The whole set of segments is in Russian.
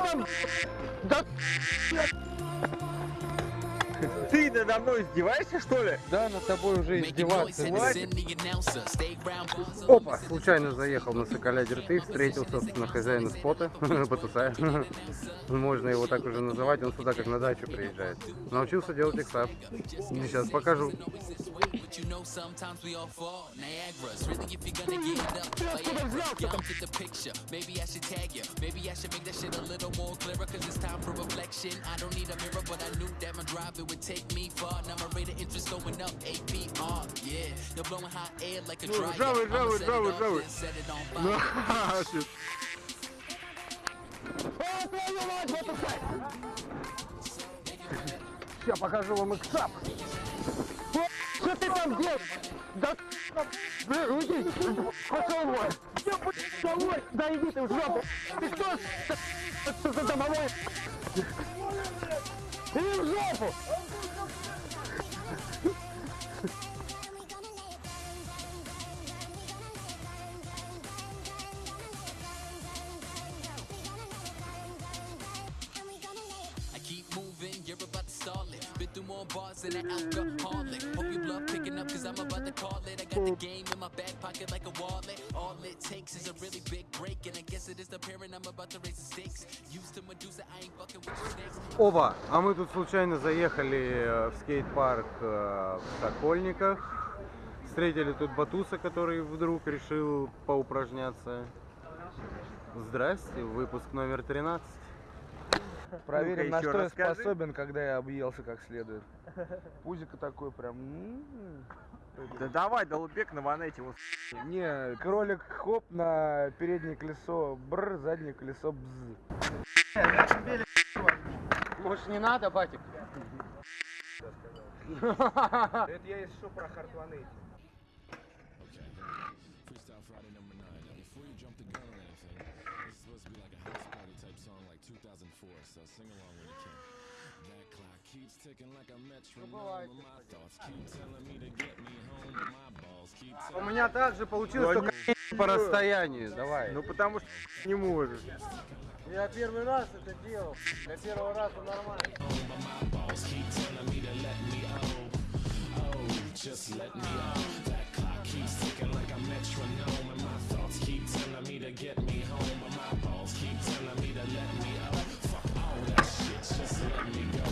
там? Да Ты надо мной издеваешься, что ли? Да, над тобой уже издеваться. Хватит. Опа, случайно заехал на Соколя Дерты, встретил, собственно, хозяина спота, Батуса. Можно его так уже называть, он сюда как на дачу приезжает. Научился делать иксап. Сейчас покажу. Maybe I should tag you. Maybe I should make that shit a little more clearer. Cause it's time for reflection. I don't need a mirror, but I knew that my drive it would take me far. Now my rate of interest going up. APR. Yeah. You're blowing hot air like a Ну, жавый, I'ma жавый, set it жавый, off, жавый. then set it on Ну, fire. shit. Сейчас покажу вам иксап. Что ты там делаешь? Да уйди, пошел вон. Я домой, да иди ты в жопу. Ты кто? Что за домовой? Иди more bars than an alcoholic. Hope you bluff picking up, cause I'm about to call it. I got the game in my back pocket like a wallet. All it takes is a really big break, and I guess it is the parent I'm about to raise the stakes. Used to Medusa, I ain't fucking with snakes. Ова, а мы тут случайно заехали э, в скейт-парк э, в Сокольниках. Встретили тут Батуса, который вдруг решил поупражняться. Здрасте, выпуск номер 13. Проверим, на еще что я способен, когда я объелся как следует. Пузико такой прям. м, Да давай, Долбек на ванете. вот. Не, кролик хоп на переднее колесо бр, заднее колесо бз. Может не надо, батик? Это я что про. Freestyle jump the gun on anything, this is supposed to be like a house party type song like 2004, so sing along when you can. That clock keeps ticking like a metronome, my thoughts keep telling me to get me home, but my balls keep У telling меня также получилось, только по расстоянию. Давай. Ну потому что не можешь. Я первый раз это делал. Для первого раза нормально. balls keep telling me to let me oh, oh, just let me oh. That clock keeps ticking like a metronome, and my thoughts keep telling me to get me home, but my balls keep telling me to let me oh. Fuck all that shit, just let me go.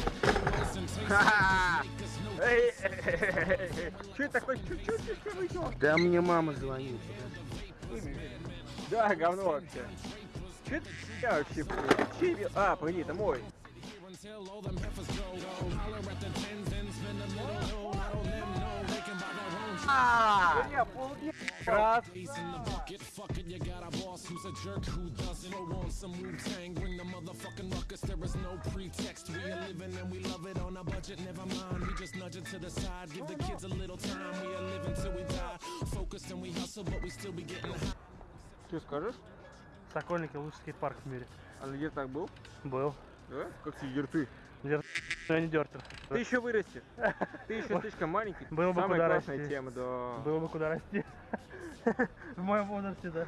Такое? Чуть-чуть еще выйдет. Да мне мама звонит. Да, говно вообще. Че это я вообще? блядь? А, погоди, это мой. until all them heifers go. Holler at the tens, then spend a little. I don't know Раз. Что скажешь? Сокольники лучший скейт-парк в мире. А где так был? Был. Да? Как тебе рты? Дер... Я не дертер. Ты еще вырасти. Ты еще слишком маленький. Было бы Самая куда классная расти. тема, да. Было бы куда расти. В моем возрасте, да.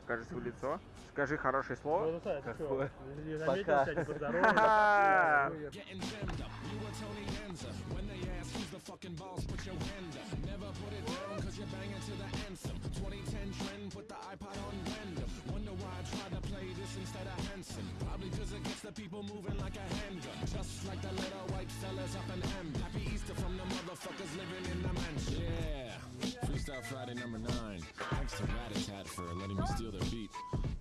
Покажи свое лицо. Скажи хорошее слово. Какое? Пока. Never put it down cause you're banging to the anthem. 2010 trend, put the iPod on random. Fellas up in M. Happy Easter from the motherfuckers living in the mansion. Yeah. Freestyle Friday number nine. Thanks to Ratatat for letting me steal their beat.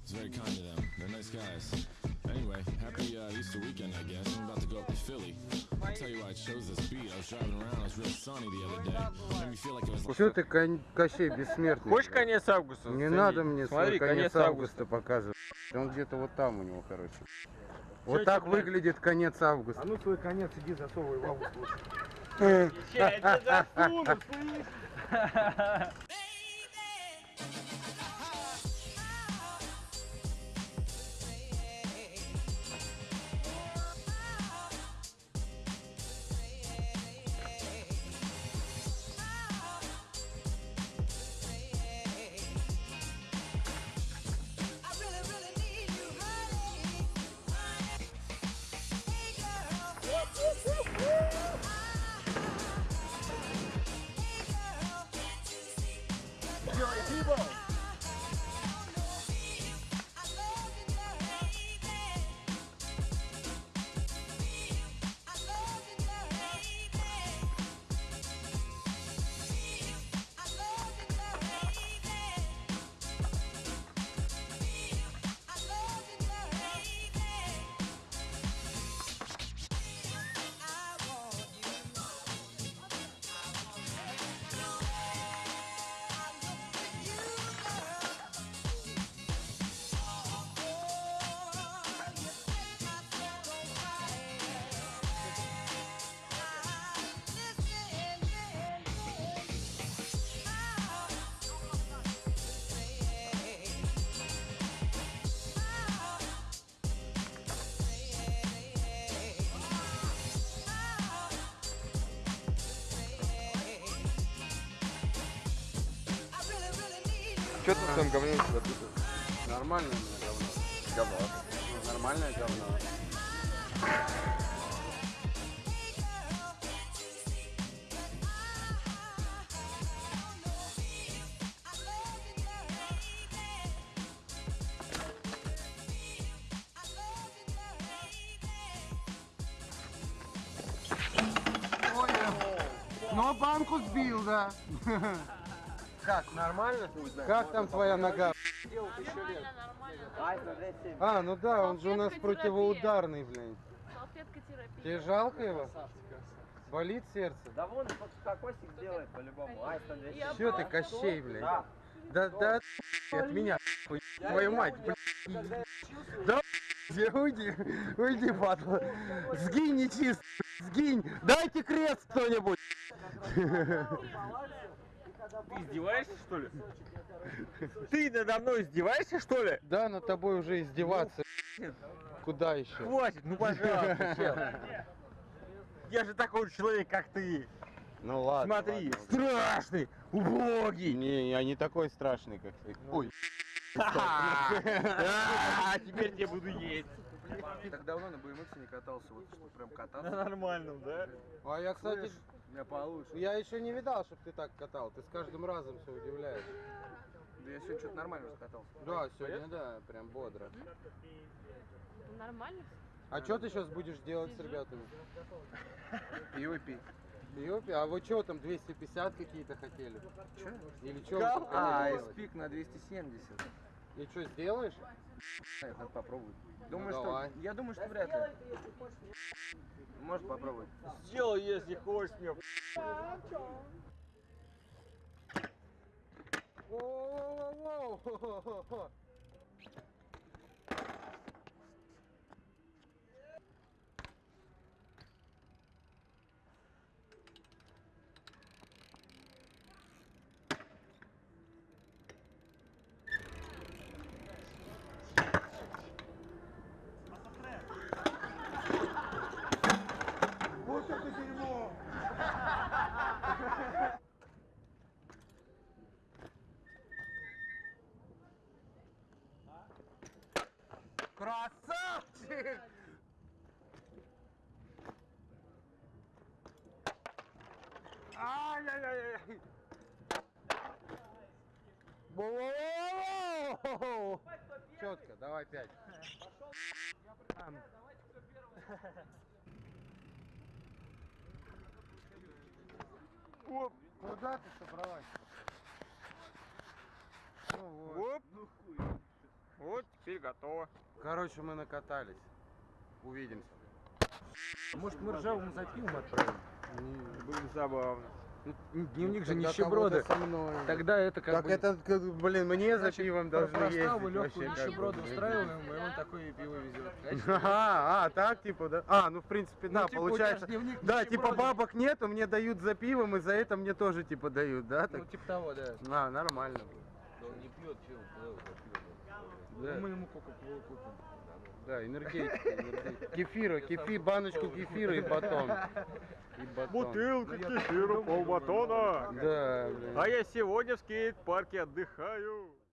It's very kind of them. They're nice guys. Anyway, happy uh, Easter weekend, I guess. I'm about to go up to Philly. I'll tell you why I chose this beat. I was driving around, it was real sunny the other day. Made me feel like it was like Что ты, Кон- Кощей бессмертный? Хочешь конец августа? Не заценить? надо мне Смотри, свой конец августа. августа показывать. Он где-то вот там у него, короче. Вот так выглядит конец августа. А ну свой конец иди засовывай в август лучше. I really, really need Что ты в своем говне себя тут? Нормально у меня говно. Говно. Ну, Нормальное говно. Но банку сбил, да. Как, нормально? Как там твоя нога? Нормально, нормально. А, ну да, он же у нас противоударный, блин. Салфетка терапия. Тебе жалко его? Болит сердце? Да вон, кокосик сделает по-любому. Ай, 100 Я Че ты, Кощей, блин? Да. Да, да, от меня, твою мать, блин. Да, уйди, уйди, падла. Сгинь, нечист, сгинь. Дайте крест кто-нибудь. Ты издеваешься, что ли? Ты надо мной издеваешься, что ли? Да, над тобой уже издеваться. Куда еще? Хватит, ну пожалуйста, чел. Я же такой человек, как ты. Ну ладно. Смотри, ладно. страшный, убогий. Не, я не такой страшный, как ты. Ой. А, теперь я буду есть. Так давно на BMX не катался, вот что прям На кататься. нормальном, да? А я, кстати, Я получше. я еще не видал, чтобы ты так катал. Ты с каждым разом все удивляешь. Да я сегодня что-то нормально раскатался. Да, сегодня, да, прям бодро. Нормально? А что ты сейчас будешь делать с ребятами? Пиво пить. Ёпи, а вы что там 250 какие-то хотели? Че? Или что? А, спик на 270. И что, сделаешь? Надо попробовать. Думаю, Ну, что... давай. Я думаю, что вряд ли. Может попробовать. Сделай, если хочешь мне. Воу-воу-воу-воу. Красавчик! Ай-яй-яй-яй! Четко, давай пять. Ам. Оп, Куда ты собралась? Ну вот. Оп. Вот, теперь готово. Короче, мы накатались. Увидимся. Может, мы ржавому за пивом отправим? Было забавно. Ну, Дневник же мной. Тогда это как Так бы... это, как, блин, мне за пивом должны Проставу ездить легкую нищеброду устраиваем, и он такое пиво везет. Ага, а, так типа, да? А, ну в принципе, да, типа, у тебя получается. Да, типа нищеброда. бабок нету, мне дают за пивом, и за это мне тоже типа дают, да? Так? Ну, типа того, да. А, нормально. Он не пьет, чего, Да, Мы ему кока-колу купим. да, энергетика, энергетика. Кефира, кефи, баночку кефира и батон. И батон. Бутылка кефира, полбатона. Да, блин. А я сегодня в скейт-парке отдыхаю.